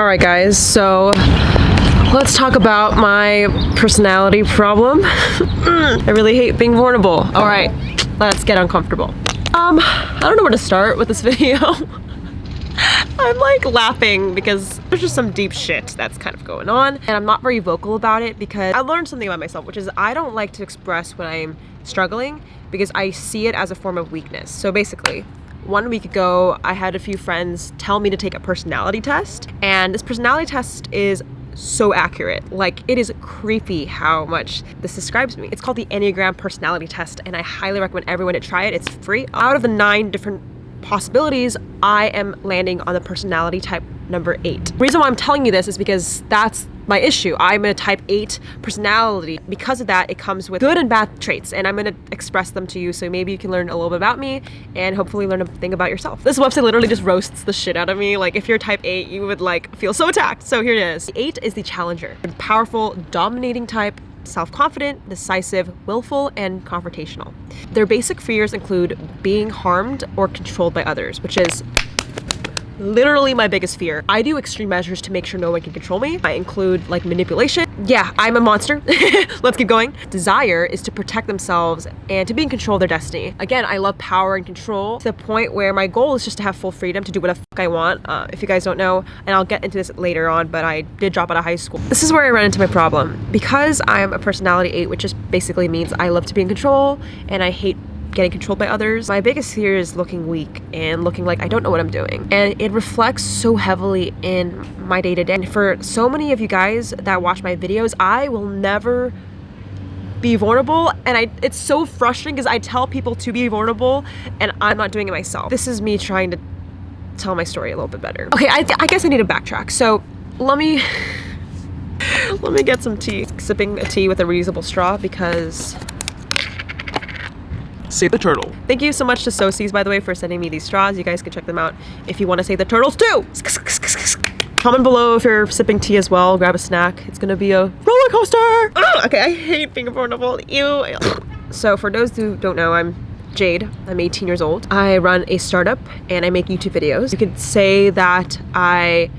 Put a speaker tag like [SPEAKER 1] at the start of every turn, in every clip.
[SPEAKER 1] All right, guys, so let's talk about my personality problem. I really hate being vulnerable. All right, let's get uncomfortable. Um, I don't know where to start with this video. I'm like laughing because there's just some deep shit that's kind of going on and I'm not very vocal about it because I learned something about myself which is I don't like to express when I'm struggling because I see it as a form of weakness. So basically, one week ago, I had a few friends tell me to take a personality test, and this personality test is so accurate. Like, it is creepy how much this describes me. It's called the Enneagram Personality Test, and I highly recommend everyone to try it. It's free. Out of the nine different possibilities, I am landing on the personality type number eight. The reason why I'm telling you this is because that's my issue. I'm a type 8 personality. Because of that, it comes with good and bad traits, and I'm gonna express them to you so maybe you can learn a little bit about me and hopefully learn a thing about yourself. This website literally just roasts the shit out of me. Like, if you're type 8, you would like feel so attacked. So here it is. The 8 is the challenger. Powerful, dominating type, self-confident, decisive, willful, and confrontational. Their basic fears include being harmed or controlled by others, which is literally my biggest fear. I do extreme measures to make sure no one can control me. I include like manipulation. Yeah, I'm a monster. Let's keep going. Desire is to protect themselves and to be in control of their destiny. Again, I love power and control to the point where my goal is just to have full freedom to do whatever I want. Uh, if you guys don't know, and I'll get into this later on, but I did drop out of high school. This is where I run into my problem. Because I'm a personality 8, which just basically means I love to be in control and I hate getting controlled by others. My biggest fear is looking weak and looking like I don't know what I'm doing. And it reflects so heavily in my day to day. And for so many of you guys that watch my videos, I will never be vulnerable and I it's so frustrating because I tell people to be vulnerable and I'm not doing it myself. This is me trying to tell my story a little bit better. Okay, I, I guess I need to backtrack. So let me let me get some tea. Sipping a tea with a reusable straw because
[SPEAKER 2] Save the turtle.
[SPEAKER 1] Thank you so much to Socies, by the way, for sending me these straws. You guys can check them out if you want to save the turtles too. Comment below if you're sipping tea as well. Grab a snack. It's gonna be a roller coaster. Oh, okay, I hate being vulnerable. Ew. So for those who don't know, I'm Jade. I'm 18 years old. I run a startup and I make YouTube videos. You could say that I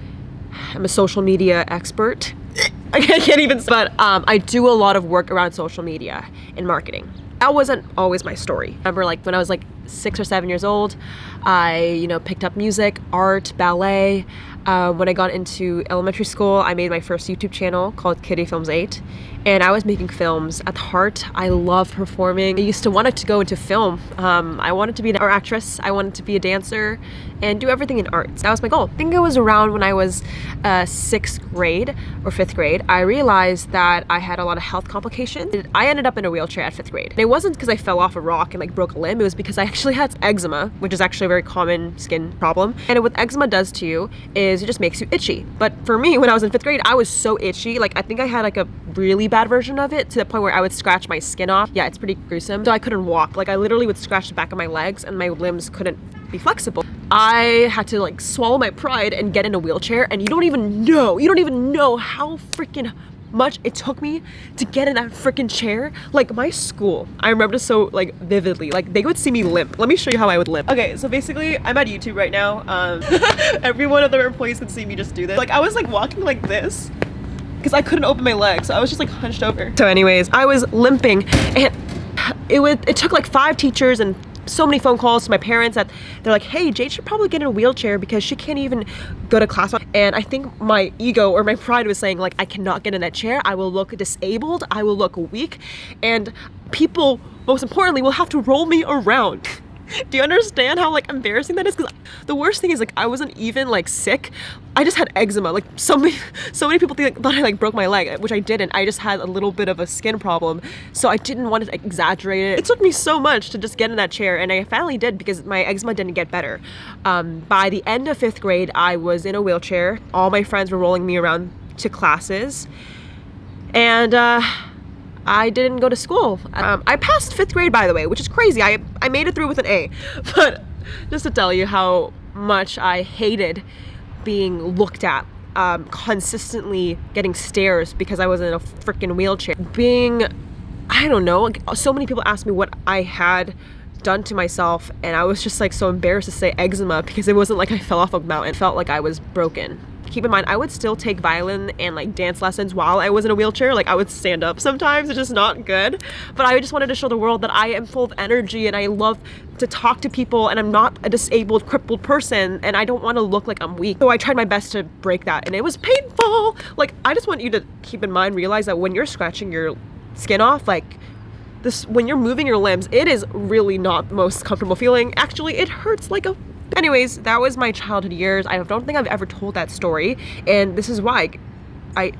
[SPEAKER 1] am a social media expert. I can't even, but um, I do a lot of work around social media and marketing that wasn't always my story. I remember like when I was like six or seven years old, I, you know, picked up music, art, ballet. Um, when I got into elementary school, I made my first YouTube channel called Kitty Films 8 and I was making films. At heart, I love performing. I used to want to go into film. Um, I wanted to be an actress, I wanted to be a dancer, and do everything in arts. That was my goal. I think it was around when I was uh, sixth grade or fifth grade, I realized that I had a lot of health complications. I ended up in a wheelchair at fifth grade. And it wasn't because I fell off a rock and like broke a limb, it was because I actually had eczema, which is actually a very common skin problem. And what eczema does to you is it just makes you itchy. But for me, when I was in fifth grade, I was so itchy. Like I think I had like a really bad version of it to the point where I would scratch my skin off. Yeah, it's pretty gruesome. So I couldn't walk. Like I literally would scratch the back of my legs and my limbs couldn't be flexible. I had to like swallow my pride and get in a wheelchair and you don't even know, you don't even know how freaking much it took me to get in that freaking chair. Like my school, I remember so like vividly. Like they would see me limp. Let me show you how I would limp. Okay, so basically I'm at YouTube right now. Um, every one of their employees could see me just do this. Like I was like walking like this because I couldn't open my legs. So I was just like hunched over. So anyways, I was limping and it would, it took like five teachers and so many phone calls to my parents that they're like, hey, Jade should probably get in a wheelchair because she can't even go to class. And I think my ego or my pride was saying like, I cannot get in that chair. I will look disabled. I will look weak. And people, most importantly, will have to roll me around. Do you understand how like embarrassing that is? Because the worst thing is like I wasn't even like sick. I just had eczema. Like so many, so many people think, thought I like broke my leg, which I didn't. I just had a little bit of a skin problem. So I didn't want to exaggerate it. It took me so much to just get in that chair and I finally did because my eczema didn't get better. Um, by the end of fifth grade, I was in a wheelchair. All my friends were rolling me around to classes. And uh, I didn't go to school. Um, I passed fifth grade, by the way, which is crazy. I, I made it through with an A. But just to tell you how much I hated being looked at, um, consistently getting stares because I was in a freaking wheelchair. Being, I don't know, so many people asked me what I had done to myself and I was just like so embarrassed to say eczema because it wasn't like I fell off a mountain. It felt like I was broken. Keep in mind, I would still take violin and like dance lessons while I was in a wheelchair. Like I would stand up sometimes, it's just not good. But I just wanted to show the world that I am full of energy and I love to talk to people and I'm not a disabled, crippled person and I don't want to look like I'm weak. So I tried my best to break that and it was painful. Like I just want you to keep in mind, realize that when you're scratching your skin off, like this when you're moving your limbs, it is really not the most comfortable feeling. Actually, it hurts like a Anyways, that was my childhood years. I don't think I've ever told that story, and this is why I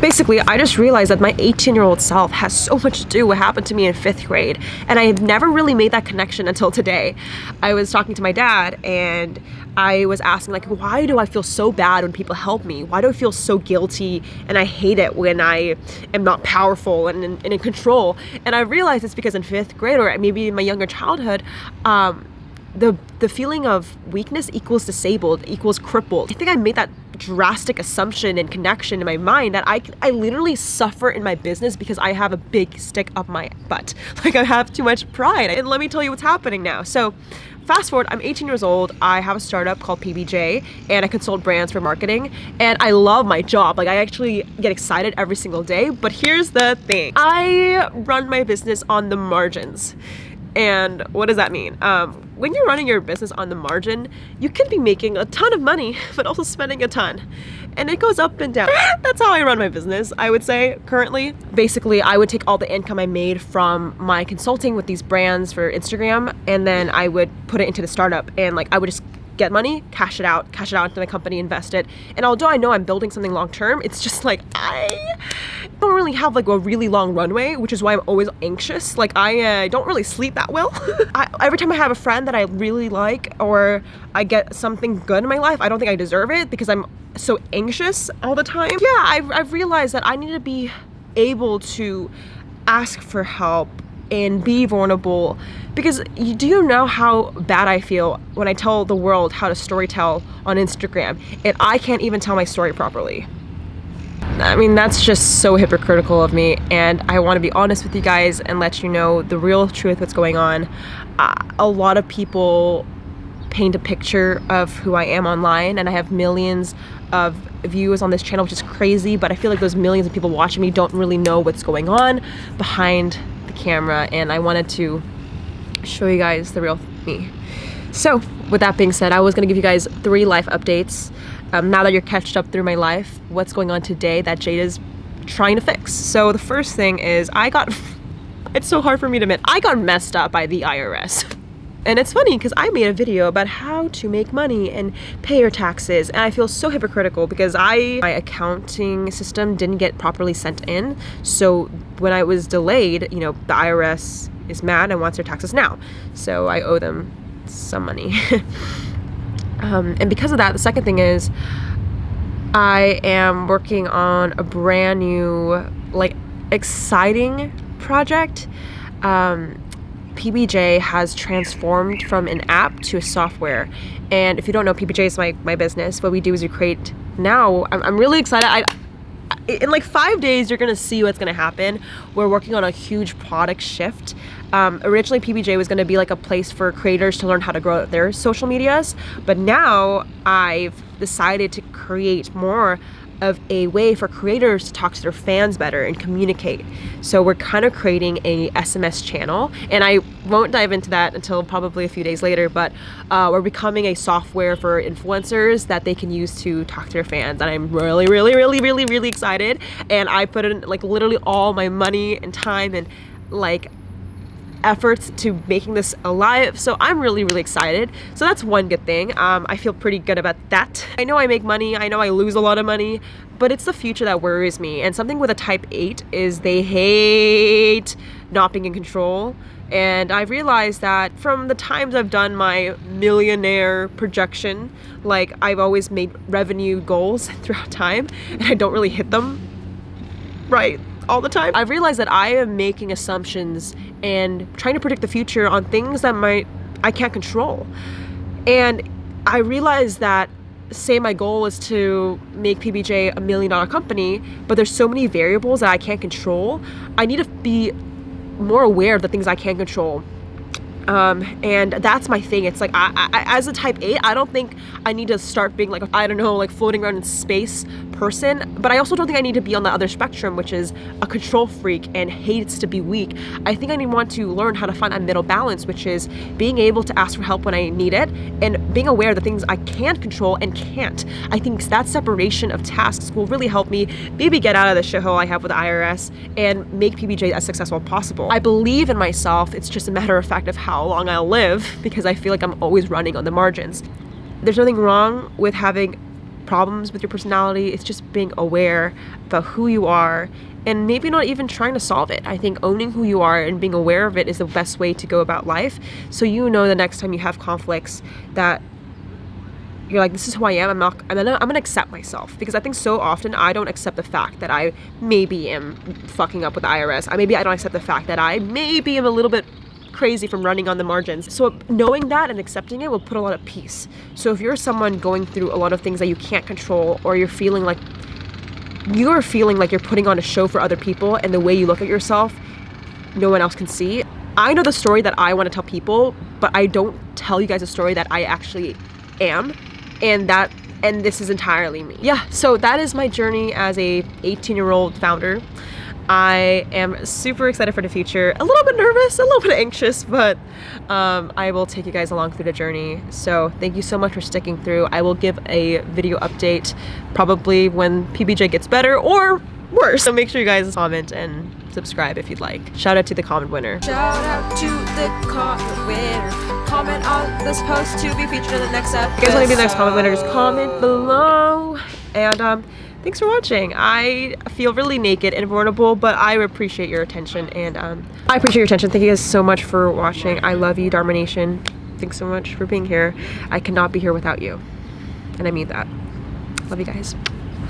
[SPEAKER 1] basically I just realized that my 18 year old self has so much to do with what happened to me in fifth grade and I have never really made that connection until today. I was talking to my dad and I was asking like why do I feel so bad when people help me? Why do I feel so guilty and I hate it when I am not powerful and, and, and in control? And I realized it's because in fifth grade or maybe in my younger childhood um, the the feeling of weakness equals disabled equals crippled. I think I made that drastic assumption and connection in my mind that I, I literally suffer in my business because I have a big stick up my butt. Like I have too much pride. And let me tell you what's happening now. So fast forward, I'm 18 years old. I have a startup called PBJ and I consult brands for marketing and I love my job. Like I actually get excited every single day. But here's the thing. I run my business on the margins. And what does that mean? Um, when you're running your business on the margin, you can be making a ton of money, but also spending a ton. And it goes up and down. That's how I run my business, I would say, currently. Basically, I would take all the income I made from my consulting with these brands for Instagram, and then I would put it into the startup. And like, I would just get money, cash it out, cash it out into the company, invest it. And although I know I'm building something long term, it's just like I don't really have like a really long runway, which is why I'm always anxious. Like I uh, don't really sleep that well. I, every time I have a friend that I really like or I get something good in my life, I don't think I deserve it because I'm so anxious all the time. Yeah, I've, I've realized that I need to be able to ask for help and be vulnerable because you, do you know how bad I feel when I tell the world how to storytell on Instagram and I can't even tell my story properly. I mean, that's just so hypocritical of me, and I want to be honest with you guys and let you know the real truth what's going on. Uh, a lot of people paint a picture of who I am online, and I have millions of views on this channel, which is crazy, but I feel like those millions of people watching me don't really know what's going on behind camera, and I wanted to show you guys the real me. So, with that being said, I was going to give you guys three life updates um, now that you're catched up through my life, what's going on today that Jade is trying to fix. So the first thing is I got, it's so hard for me to admit, I got messed up by the IRS. And it's funny because I made a video about how to make money and pay your taxes and I feel so hypocritical because I my accounting system didn't get properly sent in. So when I was delayed, you know, the IRS is mad and wants their taxes now. So I owe them some money. Um, and because of that, the second thing is I am working on a brand new, like, exciting project. Um, PBJ has transformed from an app to a software. And if you don't know, PBJ is my, my business. What we do is we create now, I'm, I'm really excited. I, in like five days, you're gonna see what's gonna happen. We're working on a huge product shift. Um, originally, PBJ was gonna be like a place for creators to learn how to grow their social medias, but now I've decided to create more of a way for creators to talk to their fans better and communicate. So we're kind of creating a SMS channel, and I won't dive into that until probably a few days later, but uh, we're becoming a software for influencers that they can use to talk to their fans, and I'm really, really, really, really, really excited, and I put in like literally all my money and time and like efforts to making this alive so I'm really really excited. So that's one good thing. Um, I feel pretty good about that. I know I make money I know I lose a lot of money but it's the future that worries me. And something with a type 8 is they hate not being in control. And I realized that from the times I've done my millionaire projection like I've always made revenue goals throughout time and I don't really hit them. Right all the time. I've realized that I am making assumptions and trying to predict the future on things that might I can't control. And I realized that say my goal is to make PBJ a million dollar company, but there's so many variables that I can't control. I need to be more aware of the things I can control um, and that's my thing. It's like I, I, as a type 8 i don't think i need to start being like i don't know like floating around in space person but i also don't think i need to be on the other spectrum which is a control freak and hates to be weak. I think i need want to learn how to find a middle balance which is being able to ask for help when i need it and being aware of the things i can control and can't. I think that separation of tasks will really help me maybe get out of the shithole i have with the irs and make pbj as successful as possible. I believe in myself. It's just a matter of fact of how how long I'll live because I feel like I'm always running on the margins. There's nothing wrong with having problems with your personality. It's just being aware about who you are and maybe not even trying to solve it. I think owning who you are and being aware of it is the best way to go about life. So you know the next time you have conflicts that you're like, this is who I am. I'm not. I'm gonna. I'm gonna accept myself because I think so often I don't accept the fact that I maybe am fucking up with the IRS. I maybe I don't accept the fact that I maybe am a little bit crazy from running on the margins. So knowing that and accepting it will put a lot of peace. So if you're someone going through a lot of things that you can't control or you're feeling like you're feeling like you're putting on a show for other people and the way you look at yourself, no one else can see. I know the story that I want to tell people, but I don't tell you guys a story that I actually am. And that and this is entirely me. Yeah, so that is my journey as a 18 year old founder. I am super excited for the future. A little bit nervous, a little bit anxious, but um, I will take you guys along through the journey. So thank you so much for sticking through. I will give a video update probably when PBJ gets better or worse. So make sure you guys comment and subscribe if you'd like. Shout out to the comment winner.
[SPEAKER 2] Shout out to the comment winner. Comment on this post to be featured in the next episode.
[SPEAKER 1] If you guys want to be the next comment winner, just comment below. And um, thanks for watching. I feel really naked and vulnerable, but I appreciate your attention and um, I appreciate your attention. Thank you guys so much for watching. I love you, Dharma Nation. Thanks so much for being here. I cannot be here without you. And I mean that. Love you guys.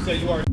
[SPEAKER 3] So you are